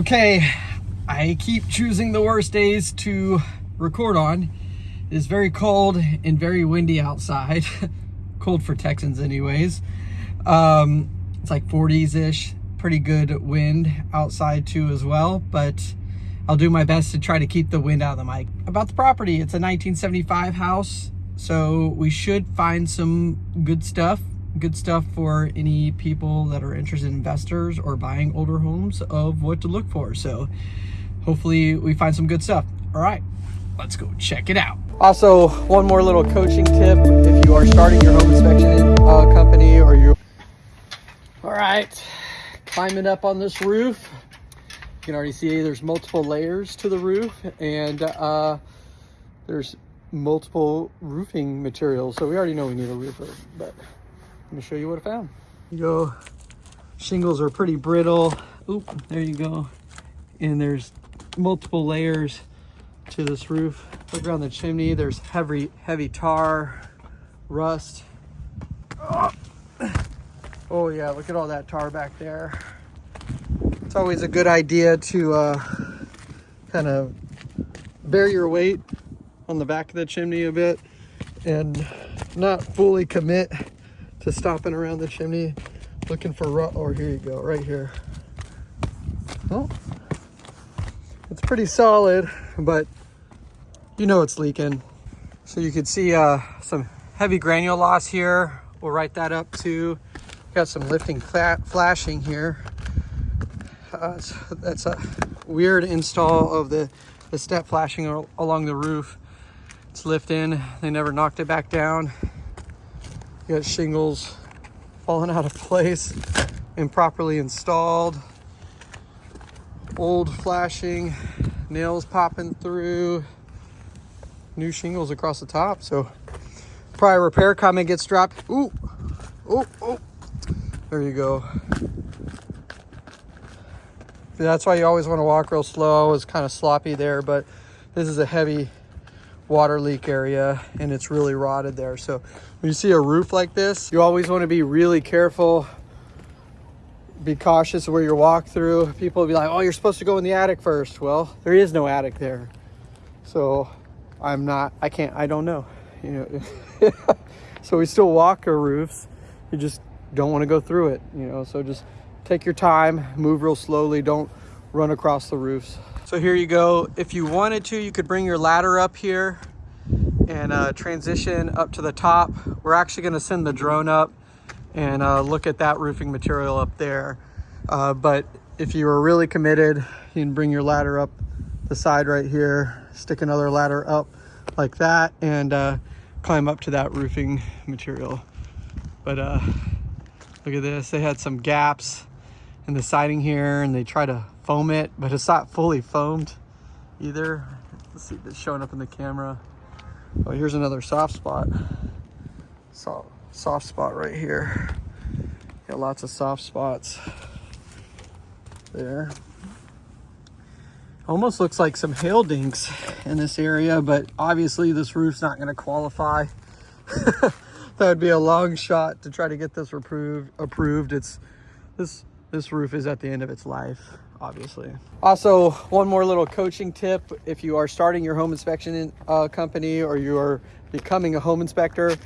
Okay, I keep choosing the worst days to record on. It's very cold and very windy outside. cold for Texans anyways. Um, it's like 40s-ish, pretty good wind outside too as well, but I'll do my best to try to keep the wind out of the mic. About the property, it's a 1975 house, so we should find some good stuff good stuff for any people that are interested in investors or buying older homes of what to look for. So hopefully we find some good stuff. All right, let's go check it out. Also, one more little coaching tip. If you are starting your home inspection uh, company or you all right, climbing up on this roof. You can already see there's multiple layers to the roof and uh, there's multiple roofing materials. So we already know we need a roofer, but let me show you what I found. You go, shingles are pretty brittle. Oop, there you go. And there's multiple layers to this roof. Look around the chimney, there's heavy, heavy tar, rust. Oh yeah, look at all that tar back there. It's always a good idea to uh, kind of bear your weight on the back of the chimney a bit and not fully commit to stopping around the chimney looking for rut or here you go right here. Oh. It's pretty solid but you know it's leaking. So you can see uh, some heavy granule loss here. We'll write that up too. Got some lifting flashing here. Uh, so that's a weird install of the the step flashing along the roof. It's lifting. They never knocked it back down got shingles falling out of place, improperly installed, old flashing, nails popping through, new shingles across the top. So probably repair comment gets dropped. Ooh, oh, oh, there you go. That's why you always want to walk real slow. It's kind of sloppy there, but this is a heavy water leak area and it's really rotted there. So when you see a roof like this, you always want to be really careful, be cautious where you walk through. People will be like, oh, you're supposed to go in the attic first. Well, there is no attic there. So I'm not, I can't, I don't know, you know. so we still walk our roofs. You just don't want to go through it, you know. So just take your time, move real slowly. Don't run across the roofs. So here you go. If you wanted to, you could bring your ladder up here and uh, transition up to the top. We're actually gonna send the drone up and uh, look at that roofing material up there. Uh, but if you are really committed, you can bring your ladder up the side right here, stick another ladder up like that and uh, climb up to that roofing material. But uh, look at this, they had some gaps in the siding here and they try to foam it, but it's not fully foamed either. Let's see if it's showing up in the camera. Oh, here's another soft spot. So, soft spot right here. Got lots of soft spots there. Almost looks like some hail dinks in this area, but obviously this roof's not gonna qualify. that would be a long shot to try to get this approved. Approved. It's this this roof is at the end of its life obviously. Also, one more little coaching tip. If you are starting your home inspection uh, company or you are becoming a home inspector,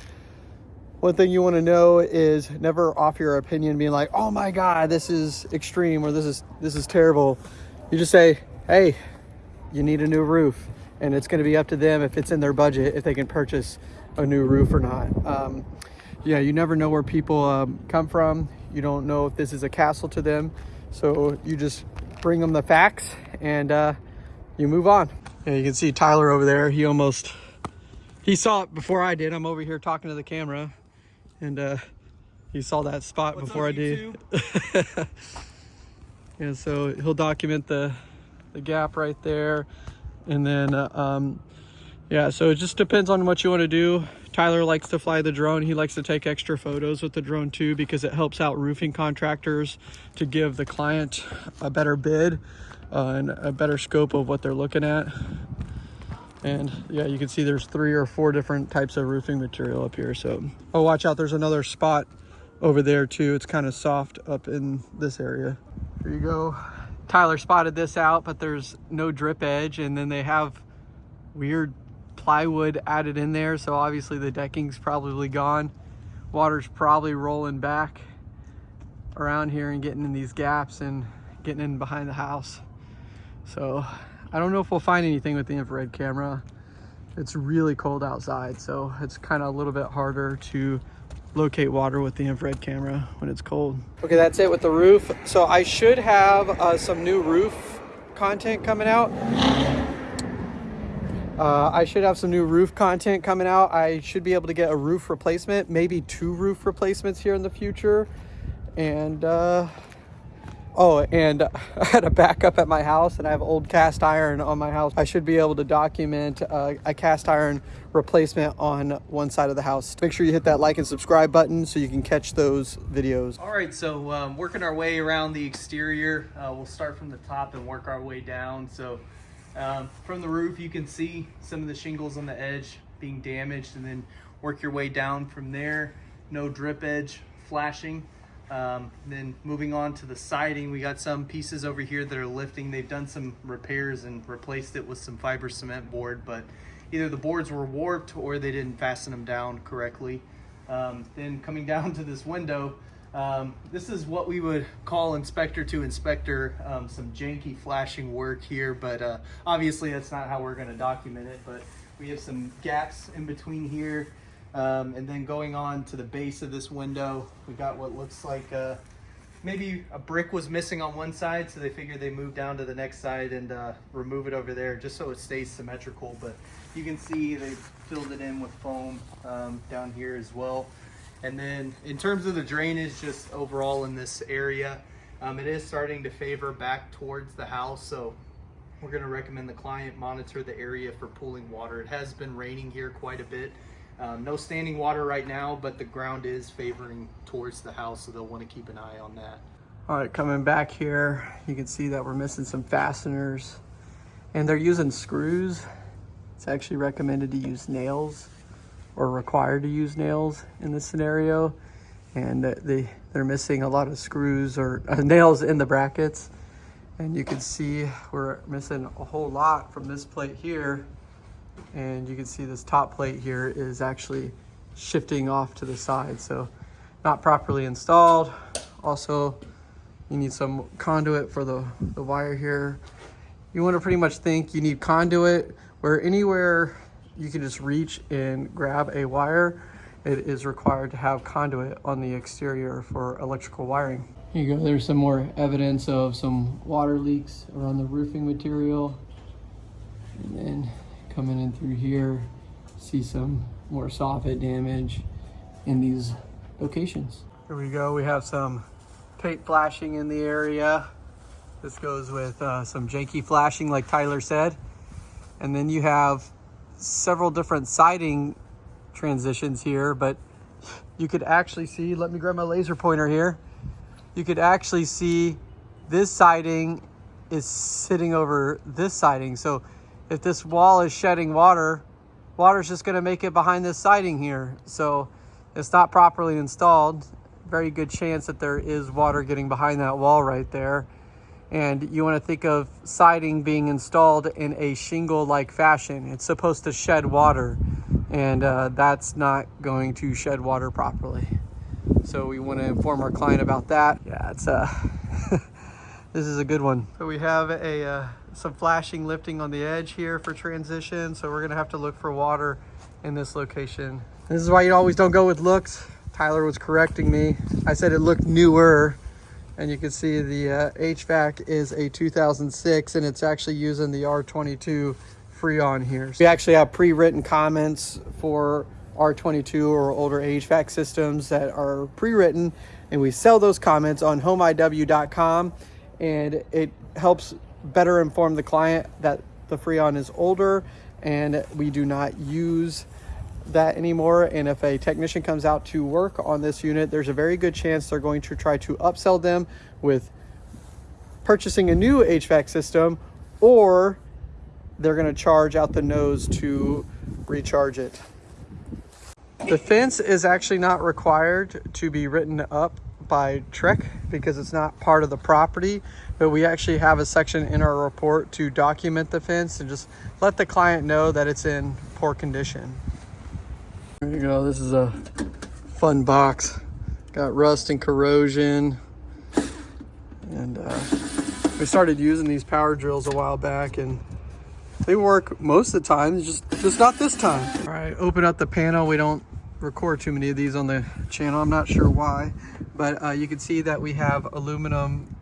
one thing you want to know is never offer your opinion being like, oh my God, this is extreme or this is, this is terrible. You just say, hey, you need a new roof. And it's going to be up to them if it's in their budget, if they can purchase a new roof or not. Um, yeah, you never know where people um, come from. You don't know if this is a castle to them. So you just bring them the facts and uh, you move on. Yeah, you can see Tyler over there. He almost, he saw it before I did. I'm over here talking to the camera and uh, he saw that spot What's before up, I did. yeah, so he'll document the, the gap right there. And then, uh, um, yeah, so it just depends on what you want to do. Tyler likes to fly the drone. He likes to take extra photos with the drone too because it helps out roofing contractors to give the client a better bid uh, and a better scope of what they're looking at. And yeah, you can see there's three or four different types of roofing material up here. So, oh, watch out. There's another spot over there too. It's kind of soft up in this area. Here you go. Tyler spotted this out, but there's no drip edge. And then they have weird plywood added in there. So obviously the decking's probably gone. Water's probably rolling back around here and getting in these gaps and getting in behind the house. So I don't know if we'll find anything with the infrared camera. It's really cold outside, so it's kind of a little bit harder to locate water with the infrared camera when it's cold. Okay, that's it with the roof. So I should have uh, some new roof content coming out. Uh, I should have some new roof content coming out. I should be able to get a roof replacement, maybe two roof replacements here in the future. And uh, Oh, and I had a backup at my house and I have old cast iron on my house. I should be able to document uh, a cast iron replacement on one side of the house. Make sure you hit that like and subscribe button so you can catch those videos. All right, so um, working our way around the exterior, uh, we'll start from the top and work our way down. So um, from the roof, you can see some of the shingles on the edge being damaged and then work your way down from there. No drip edge flashing. Um, then moving on to the siding, we got some pieces over here that are lifting. They've done some repairs and replaced it with some fiber cement board, but either the boards were warped or they didn't fasten them down correctly. Um, then coming down to this window, um, this is what we would call inspector to inspector, um, some janky flashing work here, but uh, obviously that's not how we're gonna document it, but we have some gaps in between here. Um, and then going on to the base of this window, we got what looks like uh, maybe a brick was missing on one side, so they figured they move down to the next side and uh, remove it over there just so it stays symmetrical. But you can see they filled it in with foam um, down here as well. And then in terms of the drainage, just overall in this area, um, it is starting to favor back towards the house. So we're gonna recommend the client monitor the area for pooling water. It has been raining here quite a bit. Um, no standing water right now, but the ground is favoring towards the house, so they'll want to keep an eye on that. All right, coming back here, you can see that we're missing some fasteners and they're using screws. It's actually recommended to use nails or required to use nails in this scenario. And they, they're missing a lot of screws or uh, nails in the brackets. And you can see we're missing a whole lot from this plate here and you can see this top plate here is actually shifting off to the side so not properly installed also you need some conduit for the, the wire here you want to pretty much think you need conduit where anywhere you can just reach and grab a wire it is required to have conduit on the exterior for electrical wiring here you go there's some more evidence of some water leaks around the roofing material and then coming in through here, see some more soffit damage in these locations. Here we go, we have some paint flashing in the area. This goes with uh, some janky flashing like Tyler said. And then you have several different siding transitions here, but you could actually see, let me grab my laser pointer here. You could actually see this siding is sitting over this siding. So if this wall is shedding water, water's just gonna make it behind this siding here. So it's not properly installed. Very good chance that there is water getting behind that wall right there. And you wanna think of siding being installed in a shingle-like fashion. It's supposed to shed water and uh, that's not going to shed water properly. So we wanna inform our client about that. Yeah, it's uh, this is a good one. So we have a, uh, some flashing lifting on the edge here for transition. So we're gonna have to look for water in this location. This is why you always don't go with looks. Tyler was correcting me. I said it looked newer and you can see the uh, HVAC is a 2006 and it's actually using the R22 Freon here. So We actually have pre-written comments for R22 or older HVAC systems that are pre-written and we sell those comments on homeiw.com and it helps better inform the client that the Freon is older and we do not use that anymore. And if a technician comes out to work on this unit, there's a very good chance they're going to try to upsell them with purchasing a new HVAC system or they're going to charge out the nose to recharge it. The fence is actually not required to be written up by TREC because it's not part of the property, but we actually have a section in our report to document the fence and just let the client know that it's in poor condition. There you go. This is a fun box. Got rust and corrosion. And uh, we started using these power drills a while back and they work most of the time, just, just not this time. All right, open up the panel. We don't record too many of these on the channel. I'm not sure why, but uh, you can see that we have aluminum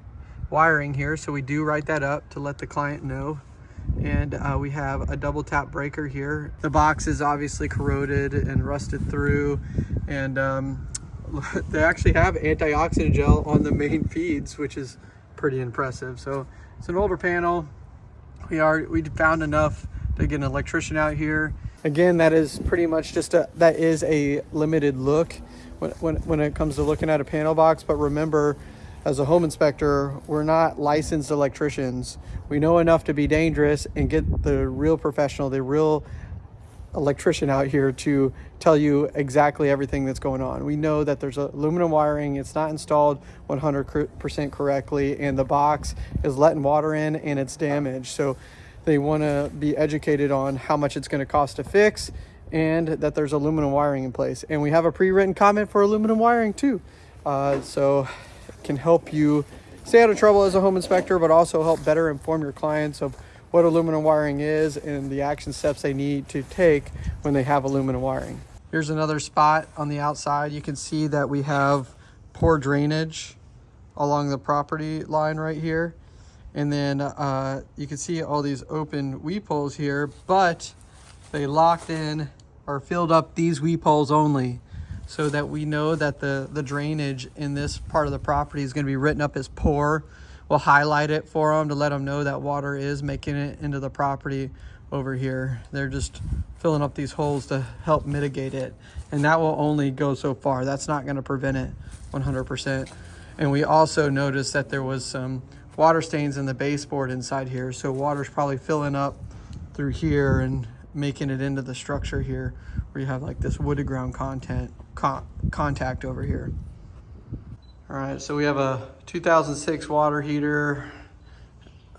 wiring here. So we do write that up to let the client know. And uh, we have a double tap breaker here. The box is obviously corroded and rusted through. And um, they actually have antioxidant gel on the main feeds, which is pretty impressive. So it's an older panel. We are we found enough to get an electrician out here. Again, that is pretty much just a that is a limited look when when, when it comes to looking at a panel box. But remember, as a home inspector, we're not licensed electricians. We know enough to be dangerous and get the real professional, the real electrician out here to tell you exactly everything that's going on. We know that there's aluminum wiring, it's not installed 100% correctly, and the box is letting water in and it's damaged. So they want to be educated on how much it's going to cost to fix and that there's aluminum wiring in place. And we have a pre-written comment for aluminum wiring too. Uh, so can help you stay out of trouble as a home inspector, but also help better inform your clients of what aluminum wiring is and the action steps they need to take when they have aluminum wiring. Here's another spot on the outside. You can see that we have poor drainage along the property line right here. And then uh, you can see all these open weep holes here, but they locked in or filled up these weep holes only so that we know that the, the drainage in this part of the property is gonna be written up as poor we'll highlight it for them to let them know that water is making it into the property over here. They're just filling up these holes to help mitigate it. And that will only go so far. That's not gonna prevent it 100%. And we also noticed that there was some water stains in the baseboard inside here. So water's probably filling up through here and making it into the structure here where you have like this wooded ground content con contact over here. All right, so we have a 2006 water heater,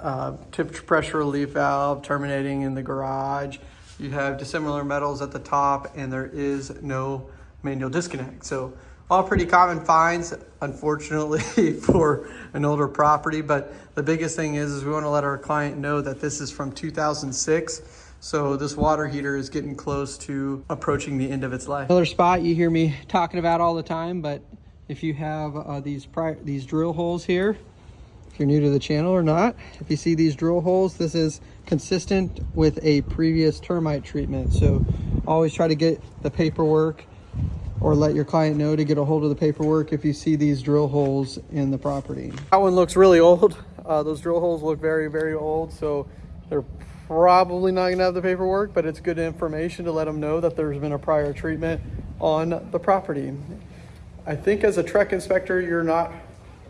uh, temperature pressure relief valve terminating in the garage. You have dissimilar metals at the top and there is no manual disconnect. So all pretty common finds, unfortunately, for an older property. But the biggest thing is, is we want to let our client know that this is from 2006. So this water heater is getting close to approaching the end of its life. Another spot you hear me talking about all the time, but if you have uh, these these drill holes here if you're new to the channel or not if you see these drill holes this is consistent with a previous termite treatment. So always try to get the paperwork or let your client know to get a hold of the paperwork if you see these drill holes in the property. That one looks really old. Uh, those drill holes look very very old so they're probably not gonna have the paperwork but it's good information to let them know that there's been a prior treatment on the property I think as a TREC inspector, you're not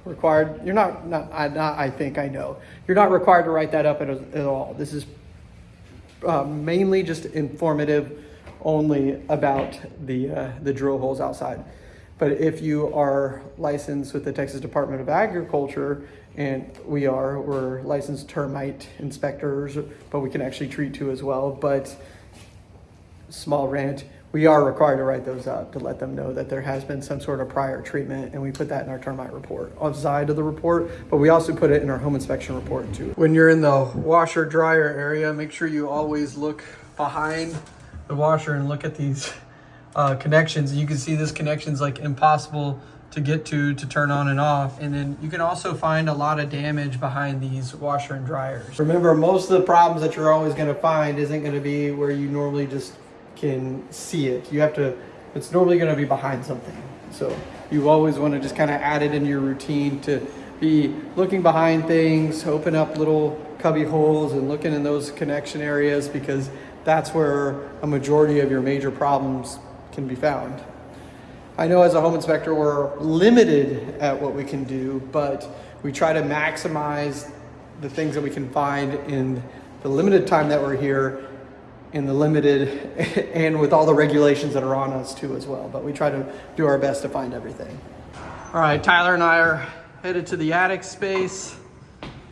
required, you're not, not, I, not, I think I know, you're not required to write that up at, at all. This is uh, mainly just informative only about the, uh, the drill holes outside. But if you are licensed with the Texas Department of Agriculture, and we are, we're licensed termite inspectors, but we can actually treat too as well. But small rant, we are required to write those up to let them know that there has been some sort of prior treatment and we put that in our termite report on side of the report but we also put it in our home inspection report too when you're in the washer dryer area make sure you always look behind the washer and look at these uh, connections you can see this connection's like impossible to get to to turn on and off and then you can also find a lot of damage behind these washer and dryers remember most of the problems that you're always going to find isn't going to be where you normally just can see it. You have to, it's normally going to be behind something. So you always want to just kind of add it into your routine to be looking behind things, open up little cubby holes and looking in those connection areas because that's where a majority of your major problems can be found. I know as a home inspector, we're limited at what we can do, but we try to maximize the things that we can find in the limited time that we're here in the limited and with all the regulations that are on us too as well. But we try to do our best to find everything. All right, Tyler and I are headed to the attic space.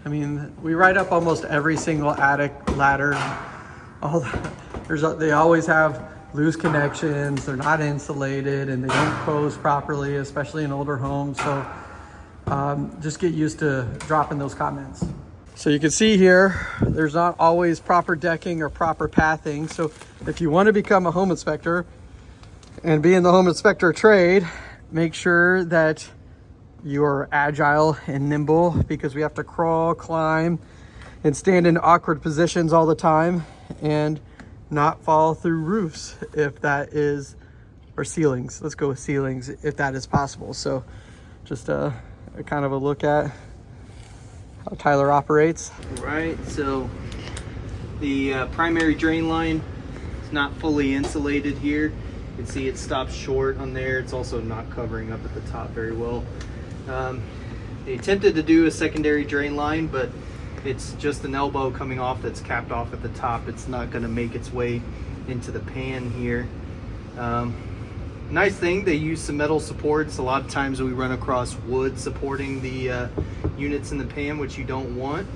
I mean, we ride up almost every single attic ladder. All the, there's they always have loose connections. They're not insulated and they don't close properly, especially in older homes. So um, just get used to dropping those comments. So you can see here, there's not always proper decking or proper pathing. So if you want to become a home inspector and be in the home inspector trade, make sure that you're agile and nimble because we have to crawl, climb, and stand in awkward positions all the time and not fall through roofs if that is, or ceilings. Let's go with ceilings if that is possible. So just a, a kind of a look at how Tyler operates. Right, so the uh, primary drain line is not fully insulated here. You can see it stops short on there. It's also not covering up at the top very well. Um, they attempted to do a secondary drain line, but it's just an elbow coming off that's capped off at the top. It's not going to make its way into the pan here. Um, nice thing, they use some metal supports. A lot of times we run across wood supporting the uh, units in the pan, which you don't want.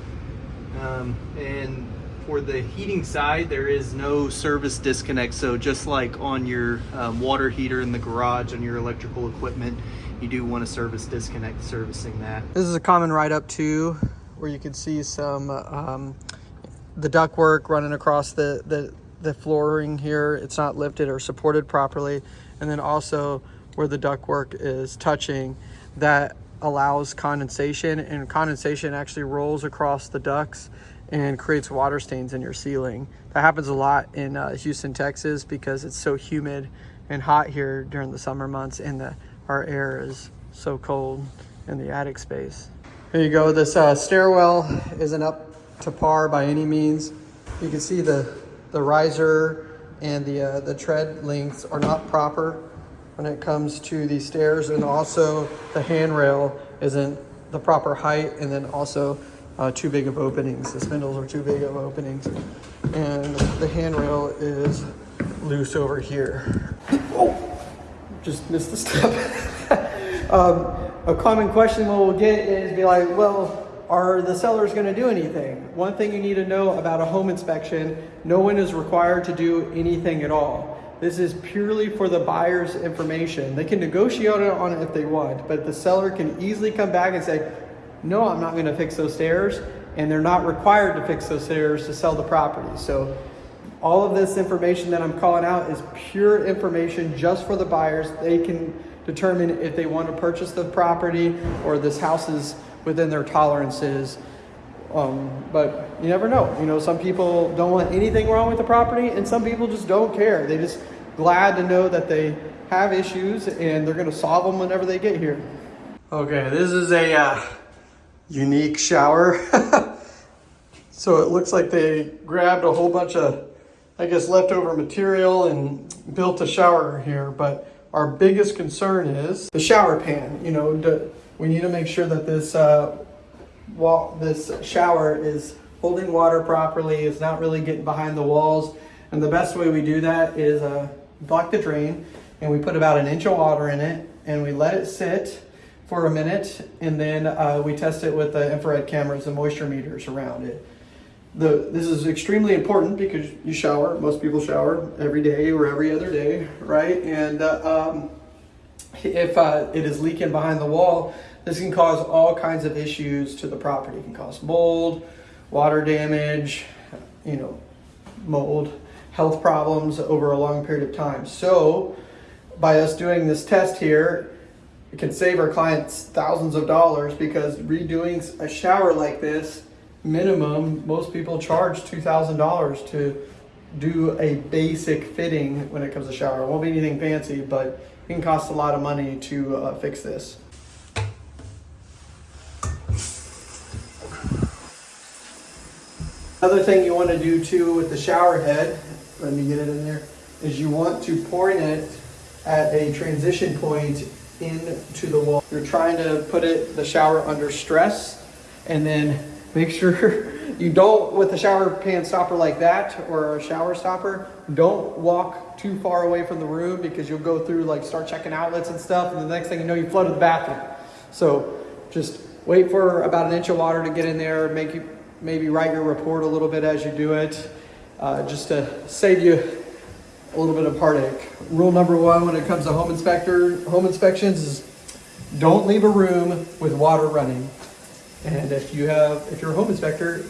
Um, and for the heating side, there is no service disconnect. So just like on your um, water heater in the garage on your electrical equipment, you do want a service disconnect servicing that. This is a common ride up too, where you can see some um, the ductwork running across the, the the flooring here. It's not lifted or supported properly, and then also where the ductwork is touching, that allows condensation, and condensation actually rolls across the ducts and creates water stains in your ceiling. That happens a lot in uh, Houston, Texas, because it's so humid and hot here during the summer months, and the our air is so cold in the attic space. Here you go. This uh, stairwell isn't up to par by any means. You can see the the riser and the uh, the tread lengths are not proper when it comes to the stairs, and also the handrail isn't the proper height, and then also uh, too big of openings. The spindles are too big of openings, and the handrail is loose over here. Oh, just missed the step. um, a common question we'll get is be like, well, are the sellers going to do anything? One thing you need to know about a home inspection, no one is required to do anything at all. This is purely for the buyer's information. They can negotiate on it if they want, but the seller can easily come back and say, no, I'm not going to fix those stairs, and they're not required to fix those stairs to sell the property. So all of this information that I'm calling out is pure information just for the buyers. They can determine if they want to purchase the property or this house is within their tolerances. Um, but you never know. You know, some people don't want anything wrong with the property, and some people just don't care. They just glad to know that they have issues and they're going to solve them whenever they get here. Okay, this is a uh, unique shower. so it looks like they grabbed a whole bunch of, I guess, leftover material and built a shower here. But our biggest concern is the shower pan. You know, the, we need to make sure that this uh, wall, this shower is holding water properly. It's not really getting behind the walls. And the best way we do that is uh, block the drain and we put about an inch of water in it and we let it sit for a minute and then uh, we test it with the infrared cameras and moisture meters around it. The, this is extremely important because you shower, most people shower every day or every other day, right? And uh, um, if uh, it is leaking behind the wall, this can cause all kinds of issues to the property. It can cause mold, water damage, you know, mold, health problems over a long period of time. So by us doing this test here, it can save our clients thousands of dollars because redoing a shower like this, minimum, most people charge $2,000 to do a basic fitting when it comes to shower. It won't be anything fancy, but it can cost a lot of money to uh, fix this. Another thing you want to do too with the shower head, let me get it in there, is you want to point it at a transition point into the wall. You're trying to put it, the shower under stress and then make sure you don't, with a shower pan stopper like that or a shower stopper, don't walk too far away from the room because you'll go through like start checking outlets and stuff and the next thing you know you flooded the bathroom. So just wait for about an inch of water to get in there. Make you maybe write your report a little bit as you do it, uh, just to save you a little bit of heartache. Rule number one when it comes to home inspector home inspections is don't leave a room with water running. And if you have if you're a home inspector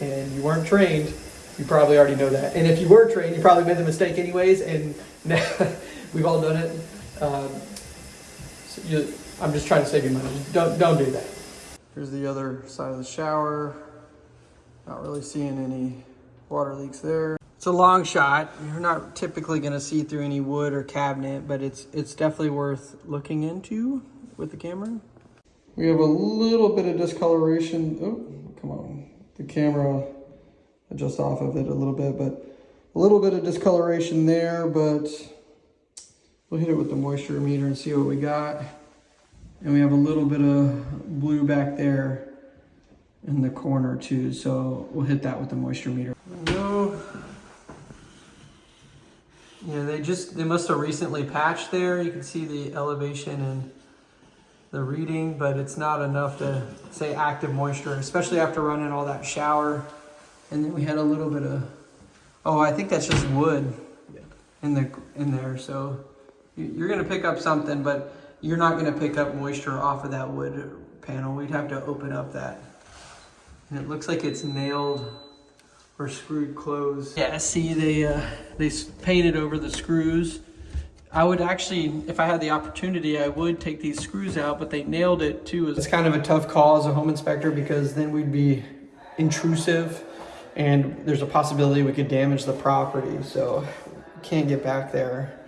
and you weren't trained, you probably already know that. And if you were trained, you probably made the mistake anyways. And we've all done it. Um, so you, I'm just trying to save you money. Don't don't do that. Here's the other side of the shower. Not really seeing any water leaks there. It's a long shot. You're not typically going to see through any wood or cabinet, but it's it's definitely worth looking into with the camera. We have a little bit of discoloration. Oh, come on. The camera adjust off of it a little bit, but a little bit of discoloration there, but we'll hit it with the moisture meter and see what we got. And we have a little bit of blue back there in the corner too, so we'll hit that with the moisture meter. No. Yeah, they just, they must have recently patched there. You can see the elevation and the reading, but it's not enough to say active moisture, especially after running all that shower. And then we had a little bit of, oh, I think that's just wood in the in there. So you- you're gonna pick up something, but you're not gonna pick up moisture off of that wood panel. We'd have to open up that. And it looks like it's nailed or screwed closed. Yeah, see they uh, they painted over the screws. I would actually, if I had the opportunity, I would take these screws out, but they nailed it too. It's kind of a tough call as a home inspector because then we'd be intrusive and there's a possibility we could damage the property. So can't get back there,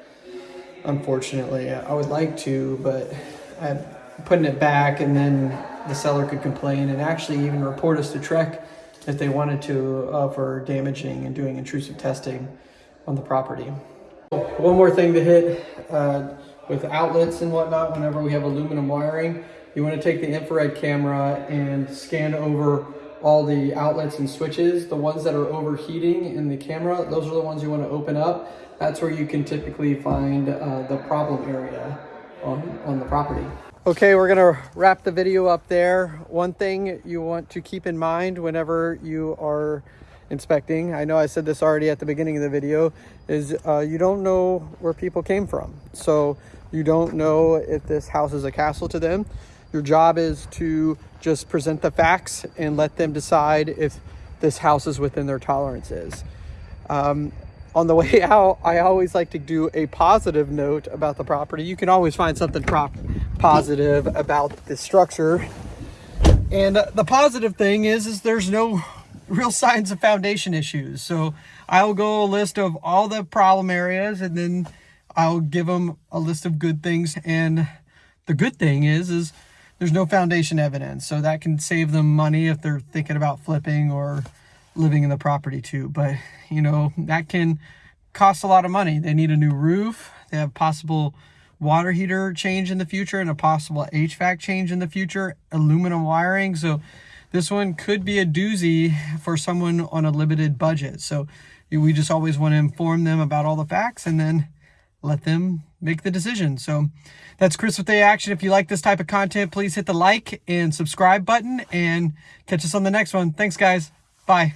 unfortunately. I would like to, but I'm putting it back and then the seller could complain and actually even report us to TREC if they wanted to uh, for damaging and doing intrusive testing on the property. One more thing to hit uh, with outlets and whatnot, whenever we have aluminum wiring, you want to take the infrared camera and scan over all the outlets and switches. The ones that are overheating in the camera, those are the ones you want to open up. That's where you can typically find uh, the problem area on, on the property. Okay, we're gonna wrap the video up there. One thing you want to keep in mind whenever you are inspecting, I know I said this already at the beginning of the video, is uh, you don't know where people came from. So you don't know if this house is a castle to them. Your job is to just present the facts and let them decide if this house is within their tolerances. Um, on the way out, I always like to do a positive note about the property. You can always find something positive about the structure. And the positive thing is, is there's no real signs of foundation issues. So I'll go a list of all the problem areas and then I'll give them a list of good things. And the good thing is, is there's no foundation evidence. So that can save them money if they're thinking about flipping or living in the property too. But you know, that can cost a lot of money. They need a new roof. They have possible water heater change in the future and a possible HVAC change in the future, aluminum wiring. So this one could be a doozy for someone on a limited budget. So we just always want to inform them about all the facts and then let them make the decision. So that's Chris with A Action. If you like this type of content, please hit the like and subscribe button and catch us on the next one. Thanks guys. Bye.